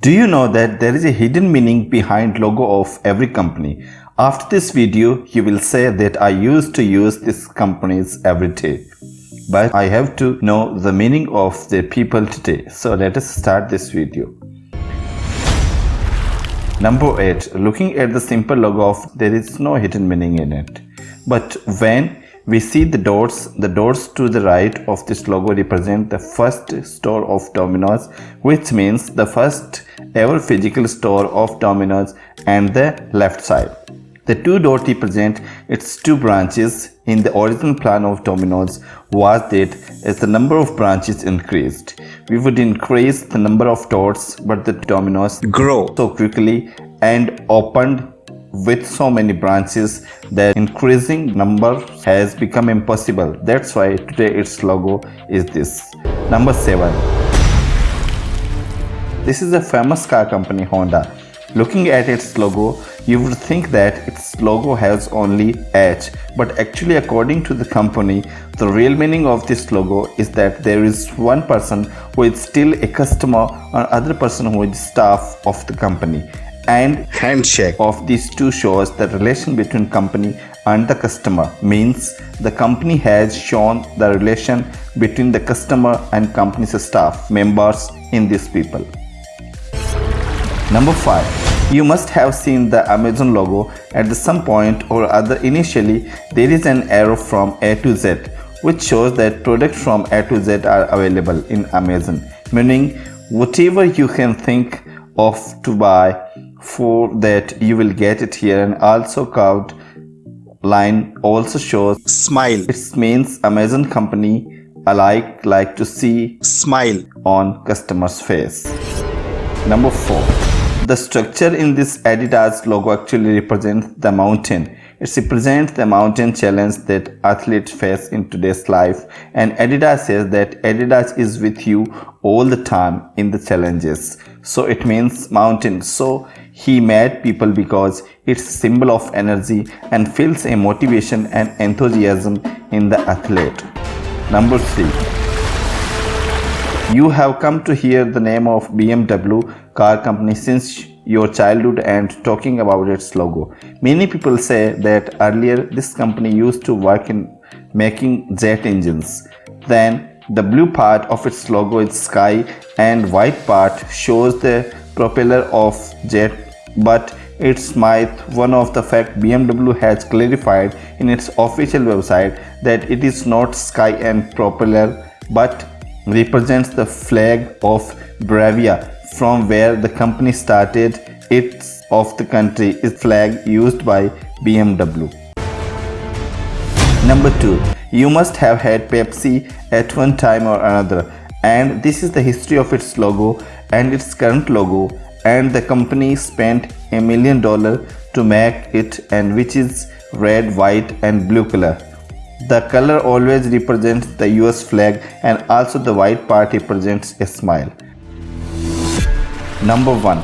Do you know that there is a hidden meaning behind logo of every company? After this video, you will say that I used to use these companies every day. But I have to know the meaning of the people today. So let us start this video. Number 8. Looking at the simple logo of there is no hidden meaning in it. But when we see the doors, The doors to the right of this logo represent the first store of Domino's, which means the first ever physical store of Domino's and the left side. The two dots represent its two branches. In the original plan of Domino's was that as the number of branches increased, we would increase the number of dots, but the Domino's grow so quickly and opened with so many branches that increasing number has become impossible that's why today its logo is this number 7 this is a famous car company honda. Looking at its logo you would think that its logo has only H but actually according to the company the real meaning of this logo is that there is one person who is still a customer or other person who is staff of the company. And handshake. of these two shows the relation between company and the customer means the company has shown the relation between the customer and company's staff members in these people. Number 5. You must have seen the Amazon logo at some point or other. Initially there is an arrow from A to Z which shows that products from A to Z are available in Amazon meaning whatever you can think of to buy for that you will get it here. And also curved line also shows smile. It means amazon company alike like to see smile. on customers face. Number four the structure in this adidas logo actually represents the mountain it represents the mountain challenge that athletes face in today's life and Adidas says that Adidas is with you all the time in the challenges. So it means mountain. So he made people because it's symbol of energy and feels a motivation and enthusiasm in the athlete. Number 3. You have come to hear the name of BMW car company since your childhood and talking about its logo. Many people say that earlier this company used to work in making jet engines. Then the blue part of its logo is sky and white part shows the propeller of jet but it's myth one of the fact BMW has clarified in its official website that it is not sky and propeller but represents the flag of Bavaria from where the company started its of the country is flag used by BMW. Number 2. You must have had Pepsi at one time or another and this is the history of its logo and its current logo and the company spent a million dollar to make it and which is red, white and blue color. The color always represents the US flag and also the white part represents a smile. Number 1.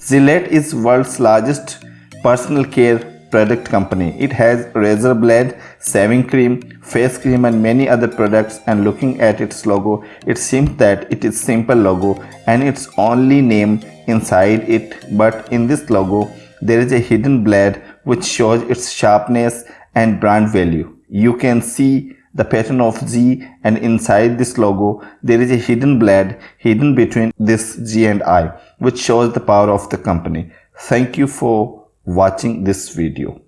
Gillette is world's largest personal care product company. It has razor blade, shaving cream, face cream and many other products and looking at its logo, it seems that it is simple logo and its only name inside it but in this logo there is a hidden blade which shows its sharpness and brand value. You can see the pattern of G and inside this logo there is a hidden blade hidden between this G and I which shows the power of the company. Thank you for watching this video.